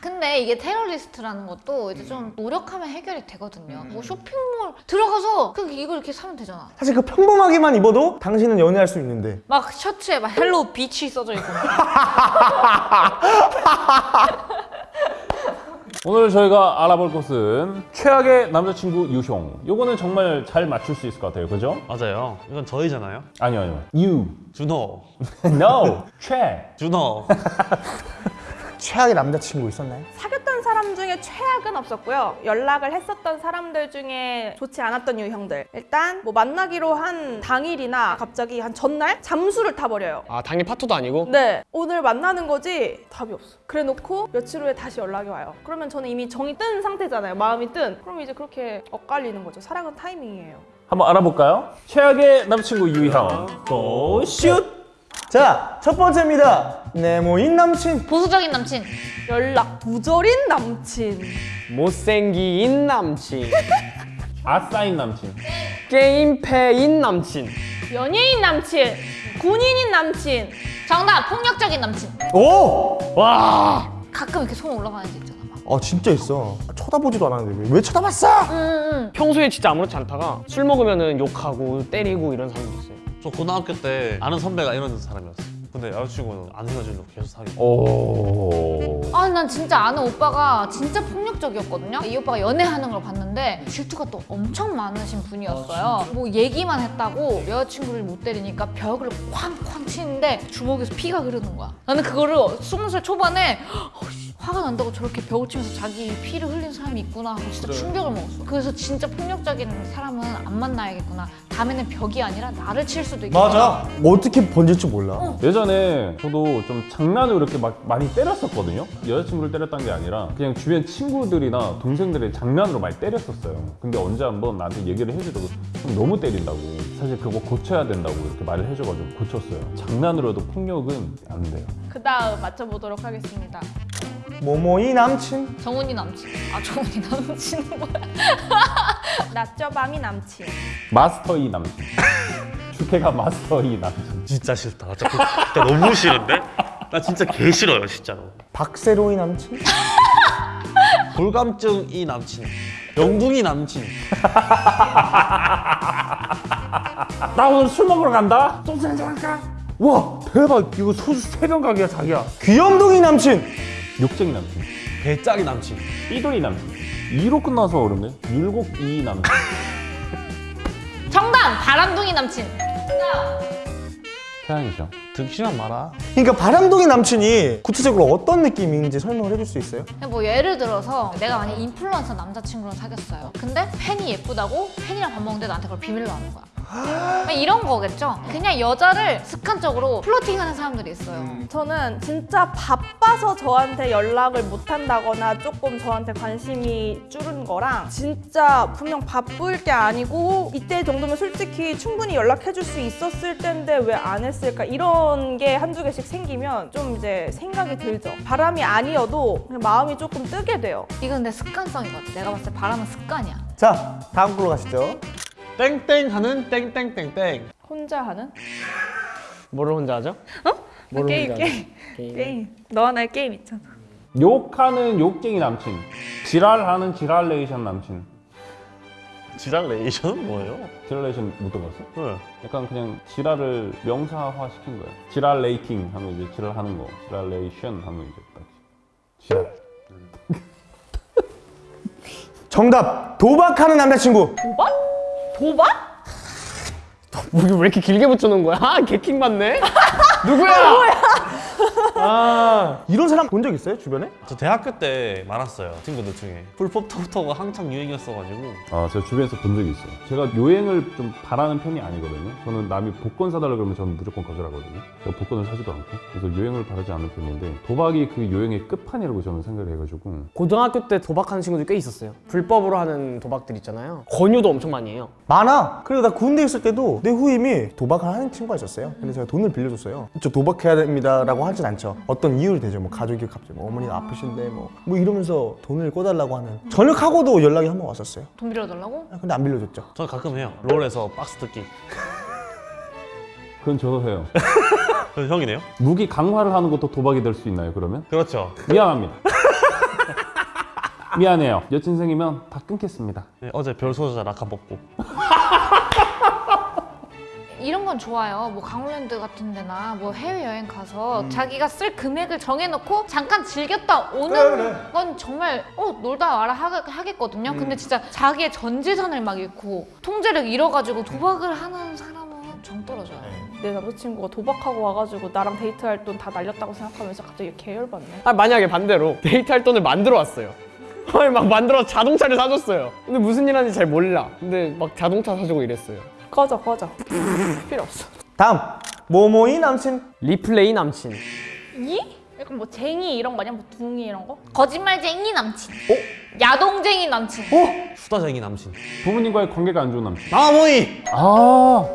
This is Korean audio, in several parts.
근데 이게 테러리스트라는 것도 이제 좀 노력하면 해결이 되거든요. 뭐 쇼핑몰 들어가서 그냥 이걸 이렇게 사면 되잖아. 사실 그 평범하게만 입어도 당신은 연애할 수 있는데 막 셔츠에 막 hello bitch 써져 있고. 오늘 저희가 알아볼 것은 최악의 남자친구 유형. 요거는 정말 잘 맞출 수 있을 것 같아요. 그죠? 맞아요. 이건 저희잖아요. 아니요, 아니요. You. 준호. No. 최. 준호. 최악의 남자친구 있었나요? 사귀었던 사람 중에 최악은 없었고요. 연락을 했었던 사람들 중에 좋지 않았던 유형들. 일단 뭐 만나기로 한 당일이나 갑자기 한 전날 잠수를 타버려요. 아 당일 파토도 아니고? 네, 오늘 만나는 거지 답이 없어. 그래 놓고 며칠 후에 다시 연락이 와요. 그러면 저는 이미 정이 뜬 상태잖아요. 마음이 뜬. 그럼 이제 그렇게 엇갈리는 거죠. 사랑은 타이밍이에요. 한번 알아볼까요? 최악의 남자친구 유형. 고 슛. 자, 첫 번째입니다. 네모인 남친. 보수적인 남친. 연락 두절인 남친. 못생긴 남친 아싸인 남친. 게임패인 남친 연예인 남친. 군인인 남친. 정답 폭력적인 남친. 오! 와 가끔 이렇게 손 올라가는 데 있잖아. 막. 아 진짜 있어. 쳐다보지도 않았는데 왜, 왜 쳐다봤어? 평소에 진짜 아무렇지 않다가 술 먹으면 욕하고 때리고 이런 사람도 있어요 저 고등학교 때 아는 선배가 이런 사람이었어. 근데 여자친구는 안 헤어지려고 계속 사귀고. 오. 아, 난 진짜 아는 오빠가 진짜 폭력적이었거든요. 이 오빠가 연애하는 걸 봤는데 질투가 또 엄청 많으신 분이었어요. 뭐 얘기만 했다고 여자친구를 못 때리니까 벽을 쾅쾅 치는데 주먹에서 피가 흐르는 거야. 나는 그거를 스무 살 초반에 어이씨, 화가 난다고 저렇게 벽을 치면서 자기 피를 흘린 사람이 있구나 하고 진짜 충격을 먹었어. 그래서 진짜 폭력적인 사람은 안 만나야겠구나. 다음에는 벽이 아니라 나를 칠 수도 있겠구나. 맞아. 어떻게 번질지 몰라. 예전에 저도 좀 장난으로 이렇게 막 많이 때렸었거든요. 여자친구를 때렸던 게 아니라 그냥 주변 친구들이나 동생들의 장난으로 많이 때렸었어요. 근데 언제 한번 나한테 얘기를 해주더라고. 좀 너무 때린다고. 사실 그거 고쳐야 된다고 이렇게 말을 해줘가지고 고쳤어요. 장난으로도 폭력은 안 돼요. 그 다음 맞춰보도록 하겠습니다. 모모이 남친. 정훈이 남친. 아, 정훈이 남친은 뭐야? 낮저밤이 남친. 마스터이 남친. 주캐가 마스터이 남친. 진짜 싫다. 진짜, 그- 진짜 너무 싫은데? 나 진짜 개 싫어요, 진짜로. 박세로이 남친. 불감증 이 남친. 영둥이 남친. 나 오늘 술 먹으러 간다. 소주 한잔 할까? 와 대박 이거 소주 세 병 가게야 자기야. 귀염둥이 남친. 욕쟁이 남친. 배짱이 남친. 삐돌이 남친. 2로 끝나서 어렵네. 율곡이 남친. 정답! 바람둥이 남친. 태양이죠. 득실한 마라. 그러니까 바람둥이 남친이 구체적으로 어떤 느낌인지 설명을 해줄 수 있어요? 뭐 예를 들어서 내가 만약 인플루언서 남자친구랑 사귀었어요. 근데 팬이 예쁘다고 팬이랑 밥 먹는데 나한테 그걸 비밀로 하는 거야. 이런 거겠죠? 그냥 여자를 습관적으로 플러팅하는 사람들이 있어요. 저는 진짜 바빠서 저한테 연락을 못 한다거나 조금 저한테 관심이 줄은 거랑 진짜 분명 바쁠 게 아니고 이때 정도면 솔직히 충분히 연락해 줄 수 있었을 텐데 왜 안 했을까 이런 게 한두 개씩 생기면 좀 이제 생각이 들죠. 바람이 아니어도 그냥 마음이 조금 뜨게 돼요. 이건 내 습관성이거든. 내가 봤을 때 바람은 습관이야. 자, 다음 걸로 가시죠. 땡땡 하는 땡땡땡땡. 혼자 하는? 뭐를 혼자 하죠? 뭐를 게임, 혼자 게임. 하죠? 게임. 너와 나의 게임 있잖아. 욕하는 욕쟁이 남친. 지랄하는 지랄레이션 남친. 지랄 레이션은 뭐예요? 지랄레이션 못 들어봤어? 네. 약간 그냥 지랄을 명사화 시킨 거야. 지랄 레이팅 하면 이제 지랄하는 거. 지랄레이션 하면 이제 딱 지랄. 정답. 도박하는 남자친구. 도박? 도박? 뭐 이거 왜 이렇게 길게 붙여놓은 거야? 아, 개킹 맞네? 누구야? 아, 이런 사람 본 적 있어요 주변에? 저 대학교 때 많았어요, 친구들 중에. 불법 터부터가 한창 유행이었어가지고. 아, 제가 주변에서 본 적이 있어요. 제가 요행을 좀 바라는 편이 아니거든요. 저는 남이 복권 사달라 그러면 저는 무조건 거절하거든요. 제가 복권을 사지도 않고. 그래서 요행을 바라지 않는 편인데 도박이 그 요행의 끝판이라고 저는 생각을 해가지고 고등학교 때 도박하는 친구들 꽤 있었어요 불법으로 하는 도박들 있잖아요 권유도 엄청 많이 해요 많아. 그리고 나 군대 있을 때도 내 후임이 도박을 하는 친구가 있었어요. 근데 제가 돈을 빌려줬어요. 저 도박해야 됩니다 라고 하진 않죠. 어떤 이유를 대죠. 뭐 가족이 갑자기 뭐 어머니가 아프신데 뭐, 뭐 이러면서 돈을 꿔달라고 하는. 전역하고도 연락이 한 번 왔었어요. 돈 빌려달라고? 아, 근데 안 빌려줬죠. 저 가끔 해요. 롤에서 박스 뜯기. 그건 저도 해요. 그 형이네요? 무기 강화를 하는 것도 도박이 될 수 있나요, 그러면? 그렇죠. 미안합니다. 미안해요. 여친 생기면 다 끊겠습니다. 네, 어제 별 소자 라카 먹고 건 좋아요. 뭐 강원랜드 같은 데나 뭐 해외여행 가서 자기가 쓸 금액을 정해놓고 잠깐 즐겼다 오는 그래, 그래. 건 정말 어 놀다 와라 하, 하겠거든요. 근데 진짜 자기의 전 재산을 막 잃고 통제력 잃어가지고 도박을 하는 사람은 정 떨어져요. 내 남자친구가 도박하고 와가지고 나랑 데이트할 돈 다 날렸다고 생각하면서 갑자기 계열받네. 아, 만약에 반대로 데이트할 돈을 만들어 왔어요. 아니, 막 만들어 자동차를 사줬어요. 근데 무슨 일 하는지 잘 몰라. 근데 막 자동차 사주고 이랬어요. 꺼져 꺼져. 필요 없어. 다음 모모이 남친 리플레이 남친. 이? 약간 뭐 쟁이 이런 거냐? 뭐 둥이 이런 거? 거짓말쟁이 남친. 야동쟁이 남친. 수다쟁이 남친 부모님과의 관계가 안 좋은 남친. 마모이 아,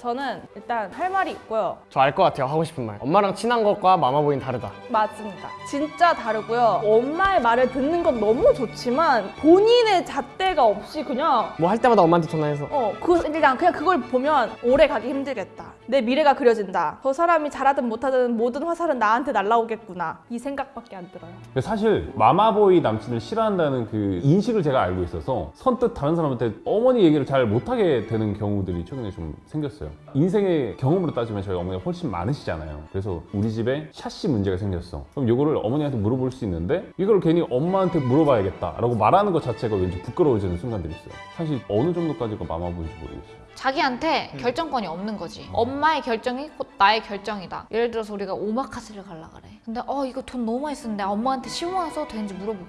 저는 일단 할 말이 있고요. 저 알 것 같아요. 하고 싶은 말. 엄마랑 친한 것과 마마보이는 다르다. 맞습니다. 진짜 다르고요. 엄마의 말을 듣는 건 너무 좋지만 본인의 잣대가 없이 그냥 뭐 할 때마다 엄마한테 전화해서 어, 그 일단 그냥 그걸 보면 오래 가기 힘들겠다. 내 미래가 그려진다. 저 사람이 잘하든 못하든 모든 화살은 나한테 날라오겠구나. 이 생각밖에 안 들어요. 근데 사실 마마보이 남친을 싫어한다는 그 인식을 제가 알고 있어서 선뜻 다른 사람한테 어머니 얘기를 잘 못하게 되는 경우들이 최근에 좀 생겼어요. 인생의 경험으로 따지면 저희 어머니가 훨씬 많으시잖아요. 그래서 우리 집에 샤시 문제가 생겼어. 그럼 이거를 어머니한테 물어볼 수 있는데 이걸 괜히 엄마한테 물어봐야겠다 라고 말하는 것 자체가 왠지 부끄러워지는 순간들이 있어요. 사실 어느 정도까지가 마마보이인지 모르겠어요. 자기한테 결정권이 없는 거지. 엄마의 결정이 곧 나의 결정이다. 예를 들어서 우리가 오마카세를 가려 그래. 근데 어 이거 돈 너무 많이 쓰는데 엄마한테 10만 원 써도 되는지 물어보고.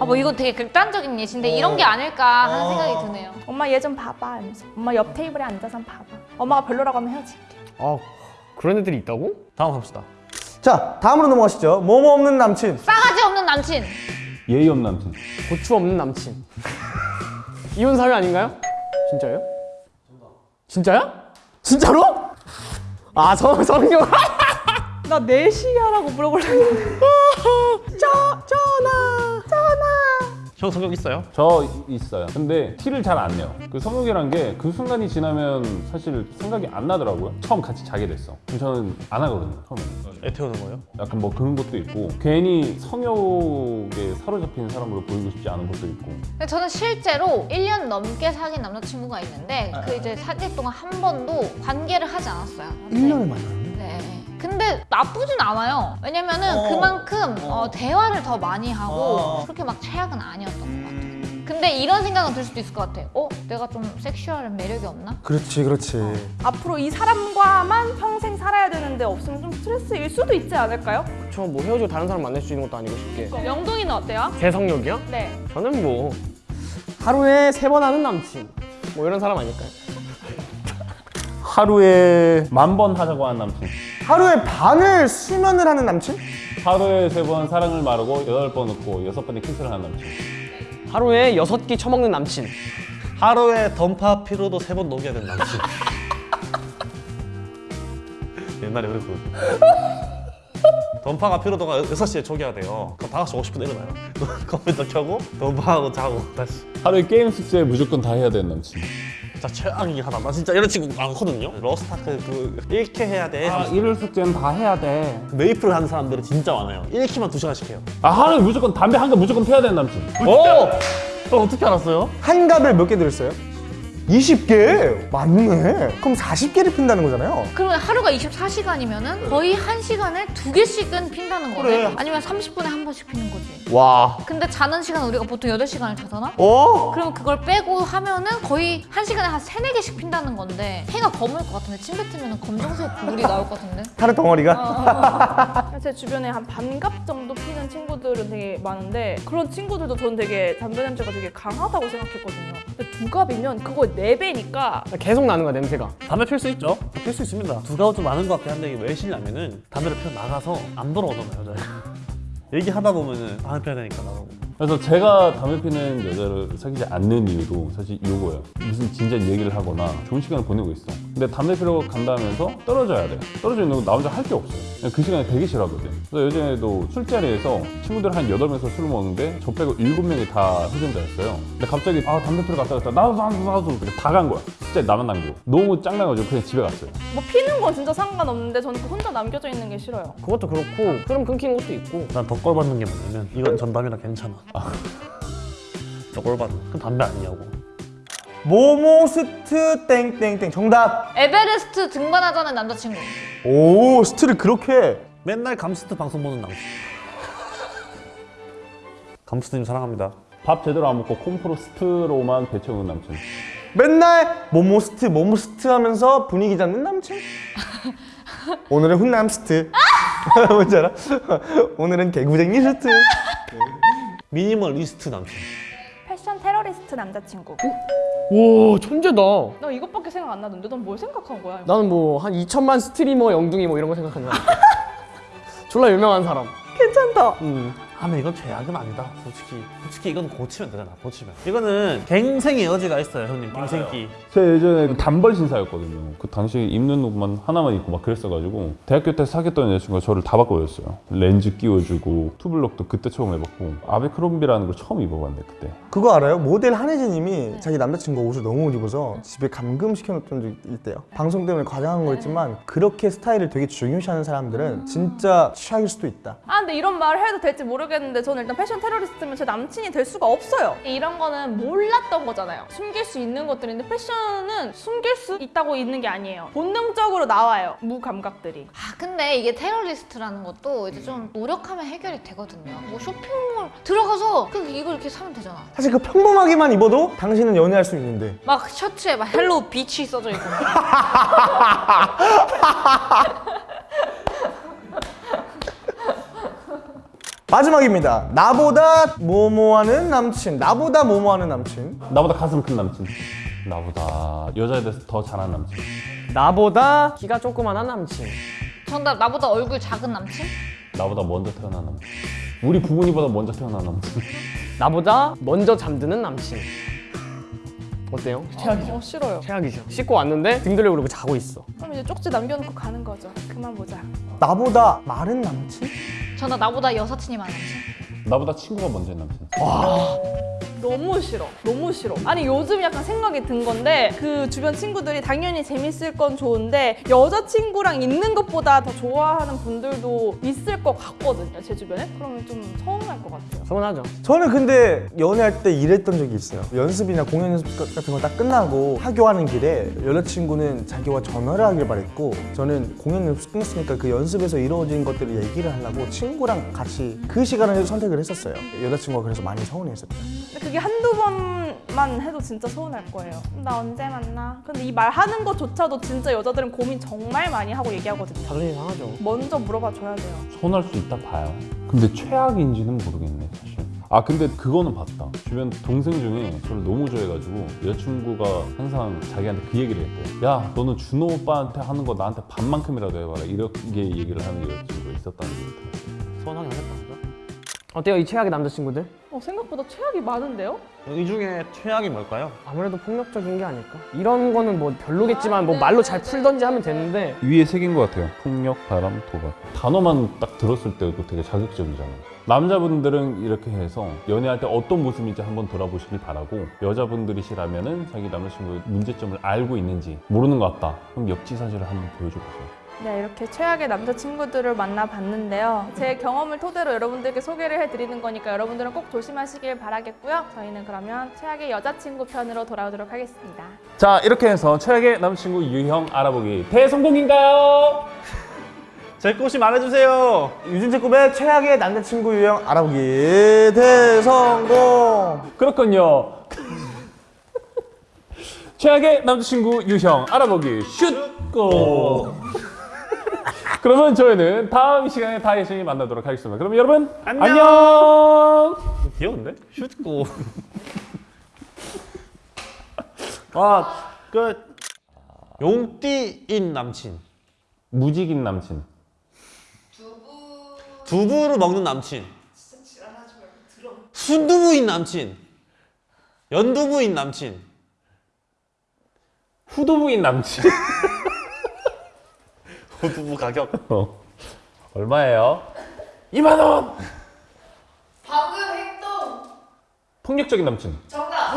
아 뭐 이거 되게 극단적인 예시인데 이런 게 아닐까 하는 생각이 드네요. 엄마 얘 좀 봐봐. 이러면서. 엄마 옆 테이블에 앉아서 봐봐. 엄마가 별로라고 하면 헤어질게. 아 그런 애들이 있다고? 다음 합시다 자 다음으로 넘어가시죠 모모 없는 남친 싸가지 없는 남친. 예의 없는 남친. 고추 없는 남친. 이혼 사유 아닌가요? 진짜요? 진짜야? 진짜로? 아 성, 성경 나 4시 하라고 물어보려고 형 성격 있어요? 저 있어요. 근데 티를 잘 안 내요. 그 성욕이란 게 그 순간이 지나면 사실 생각이 안 나더라고요. 처음 같이 자게 됐어. 그럼 저는 안 하거든요. 처음에는. 애 태우는 거예요? 약간 뭐 그런 것도 있고 괜히 성욕에 사로잡힌 사람으로 보이고 싶지 않은 것도 있고 근데 저는 실제로 1년 넘게 사귄 남자친구가 있는데 그 이제 사귈 동안 한 번도 관계를 하지 않았어요. 1년을 만났는데 네. 근데 나쁘진 않아요. 왜냐면은 그만큼 어, 대화를 더 많이 하고 그렇게 막 최악은 아니었던 것 같아요. 근데 이런 생각은 들 수도 있을 것 같아. 어? 내가 좀 섹슈얼한 매력이 없나? 그렇지 그렇지 앞으로 이 사람과만 평생 살아야 되는데 없으면 좀 스트레스일 수도 있지 않을까요? 저뭐 헤어지고 다른 사람 만날 수 있는 것도 아니고 쉽게 영동이는 어때요? 제 성욕이요? 네. 저는 뭐 하루에 세 번 하는 남친 뭐 이런 사람 아닐까요? 하루에 만 번 하자고 하는 남친 하루에 반을 수면을 하는 남친? 하루에 세 번 사랑을 마르고 여덟 번 웃고 여섯 번의 키스를 하는 남친. 하루에 여섯 끼 처먹는 남친. 하루에 던파 피로도 세 번 녹여야 되는 남친. 옛날에 그랬거든요 던파가 피로도가 6시에 초기화 돼요. 그럼 5시 50분에 일어나요. 컴퓨터 켜고 던파하고 자고 다시. 하루에 게임 숙제 무조건 다 해야 되는 남친 진짜 최악이긴 하다 나 진짜 이런 친구 많거든요. 로스트아크 그 1캐 해야 돼. 아 일요일 숙제는 다 해야 돼. 메이플 하는 사람들은 진짜 많아요. 1캐만 2시간씩 해요. 아 하루에 무조건 담배 한개 무조건 피워야 되는 남친. 오! 형 어떻게 알았어요? 한갑을 몇 개 들었어요? 20개? 맞네 그럼 40개를 핀다는 거잖아요 그러면 하루가 24시간이면 은 거의 1시간에 두 개씩은 핀다는 거네. 그래. 아니면 30분에 한 번씩 피는 거지. 와 근데 자는 시간 우리가 보통 8시간을 자잖아? 어? 그럼 그걸 빼고 하면 은 거의 한 시간에 한 세네 개씩 핀다는 건데 해가 검을 것 같은데 침 뱉으면 검정색 물이 나올 것 같은데 하루 덩어리가? 제 주변에 한 반갑 정도 피는 친구들은 되게 많은데 그런 친구들도 저는 되게 담배 냄새가 되게 강하다고 생각했거든요. 근데 두 갑이면 그거 네 배니까 계속 나는 거야 냄새가 담배 필 수 있죠? 필 수 있습니다. 두가가 좀 많은 것 같긴 한데 이게 왜 싫냐면은 담배를 피워 나가서 안 돌아오잖아 요, 여자가. 얘기하다 보면은 담배 피워야 되니까 나가고. 그래서 제가 담배 피는 여자를 사귀지 않는 이유도 사실 이거예요. 무슨 진지한 얘기를 하거나 좋은 시간을 보내고 있어. 근데 담배 피러 간다면서 떨어져야 돼. 떨어져 있는 거 나 혼자 할 게 없어. 그냥 그 시간에 되게 싫어하거든. 그래서 예전에도 술자리에서 친구들 한 8명이서 술을 먹는데 저 빼고 7명이 다 흡연자였어요. 근데 갑자기 아 담배 피러 갔다 갔다 나도 나도 나도 다 간 거야. 진짜 나만 남기고. 너무 짱나가지고 그냥 집에 갔어요. 뭐 피는 건 진짜 상관없는데 저는 그 혼자 남겨져 있는 게 싫어요. 그것도 그렇고 흐름 끊기는 것도 있고 난 더 꼴받는 게 뭐냐면 이건 전담이라 괜찮아. 진짜 꼴받네. 그럼 담배 아니냐고. 모모스트 땡땡땡 정답. 에베레스트 등반하자는 남자친구. 오 스트를 그렇게 맨날 감스트 방송 보는 남친. 감스트님 사랑합니다. 밥 제대로 안 먹고 콘푸로스트로만 배 채우는 남친. 맨날 모모스트 모모스트 하면서 분위기 잡는 남친. 오늘은 훈남스트. 뭔지 알아? 오늘은 개구쟁이 스트. 미니멀리스트 남친. 패션 테러리스트 남자친구. 오 천재다. 나 이것밖에 생각 안 나던데 넌 뭘 생각한 거야? 나는 뭐 한 2천만 스트리머 영둥이 뭐 이런 거 생각하는 거야. 졸라 유명한 사람. 괜찮다. 음. 아, 근데 이건 최악은 아니다. 솔직히. 솔직히 이건 고치면 되잖아. 고치면. 이거는 갱생의 여지가 있어요, 형님. 갱생기. 제가 예전에 그 단벌 신사였거든요. 그 당시 입는 옷만 하나만 입고 막 그랬어가지고 대학교 때 사귀었던 여자친구가 저를 다 바꿔줬어요. 렌즈 끼워주고 투블럭도 그때 처음 해봤고 아베크롬비라는 걸 처음 입어봤네 그때. 그거 알아요? 모델 한혜진 님이 자기 남자친구 옷을 너무 못 입어서 집에 감금 시켜놓던 적이 있대요. 방송 때문에 과장한 거였지만 그렇게 스타일을 되게 중요시하는 사람들은 진짜 취향일 수도 있다. 아 근데 이런 말을 해도 될지 모르겠는데 저는 일단 패션 테러리스트면 제 남친이 될 수가 없어요. 이런 거는 몰랐던 거잖아요. 숨길 수 있는 것들인데 패션은 숨길 수 있다고 있는 게 아니에요. 본능적으로 나와요. 무감각들이. 아 근데 이게 테러리스트라는 것도 이제 좀 노력하면 해결이 되거든요. 뭐 쇼핑몰 들어가서 그 이걸 이렇게 사면 되잖아. 사실 그 평범하게만 입어도 당신은 연애할 수 있는데 막 셔츠에 막 hello bitch 써져 있고. 마지막입니다. 나보다 뭐뭐하는 남친, 나보다 뭐뭐하는 남친. 나보다 가슴 큰 남친. 나보다 여자에 대해서 더 잘하는 남친. 나보다 키가 조그만한 남친. 정답 나보다 얼굴 작은 남친? 나보다 먼저 태어난 남친. 우리 부모님보다 먼저 태어난 남친. 나보다 먼저 잠드는 남친. 어때요? 최악이죠. 어 싫어요. 최악이죠. 씻고 왔는데 등 돌려 그러고 자고 있어. 그럼 이제 쪽지 남겨놓고 가는 거죠. 그만 보자. 나보다 마른 남친? 정답 나보다 여사친이 남친. 나보다 친구가 먼저인 남친. 너무 싫어. 너무 싫어. 아니 요즘 약간 생각이 든 건데 그 주변 친구들이 당연히 재밌을 건 좋은데 여자친구랑 있는 것보다 더 좋아하는 분들도 있을 것 같거든요. 제 주변에. 그러면 좀 서운할 것 같아요. 서운하죠. 저는 근데 연애할 때 이랬던 적이 있어요. 연습이나 공연 연습 같은 거딱 끝나고 하교하는 길에 여자친구는 자기와 전화를 하길 바랬고 저는 공연 연습 끝났으니까 그 연습에서 이루어진 것들을 얘기를 하려고 친구랑 같이 그 시간을 선택을 했었어요. 여자친구가 그래서 많이 서운해했었죠. 그게 한두 번만 해도 진짜 서운할 거예요. 나 언제 만나? 근데 이 말 하는 것조차도 진짜 여자들은 고민 정말 많이 하고 얘기하거든요. 자존심 상하죠. 먼저 물어봐 줘야 돼요. 서운할 수 있다 봐요. 근데 최악인지는 모르겠네 사실. 아 근데 그거는 봤다. 주변 동생 중에 저를 너무 좋아해가지고 여자친구가 항상 자기한테 그 얘기를 했대. 야 너는 준호 오빠한테 하는 거 나한테 반만큼이라도 해봐라. 이렇게 얘기를 하는 여자친구가 있었다는 게. 서운하긴 하겠다. 어때요 이 최악의 남자친구들? 어, 생각보다 최악이 많은데요? 이 중에 최악이 뭘까요? 아무래도 폭력적인 게 아닐까? 이런 거는 뭐 별로겠지만 뭐 말로 잘 풀던지 하면 되는데 위에 새긴 것 같아요. 폭력, 바람, 도박. 단어만 딱 들었을 때도 되게 자극적이잖아요. 남자분들은 이렇게 해서 연애할 때 어떤 모습인지 한번 돌아보시길 바라고 여자분들이시라면 은 자기 남자친구의 문제점을 알고 있는지 모르는 것 같다. 그럼 역지사지를 한번 보여줘 보세요. 네, 이렇게 최악의 남자친구들을 만나봤는데요. 제 경험을 토대로 여러분들께 소개를 해드리는 거니까 여러분들은 꼭 조심하시길 바라겠고요. 저희는 그러면 최악의 여자친구 편으로 돌아오도록 하겠습니다. 자 이렇게 해서 최악의 남자친구 유형 알아보기 대성공인가요? 제 꽃이 말해주세요. 유진제급의 최악의 남자친구 유형 알아보기 대성공! 그렇군요. 최악의 남자친구 유형 알아보기 슛 고. 그러면 저희는 다음 시간에 다시 만나도록 하겠습니다. 그럼 여러분 안녕. 안녕. 귀여운데? 슛고. 아, 끝. 용띠인 남친. 무직인 남친. 두부를 먹는 남친. 순두부인 남친. 연두부인 남친. 후두부인 남친. 두부 가격. 어. 얼마예요? 2만 원. 방금 행동 폭력적인 남친. 정답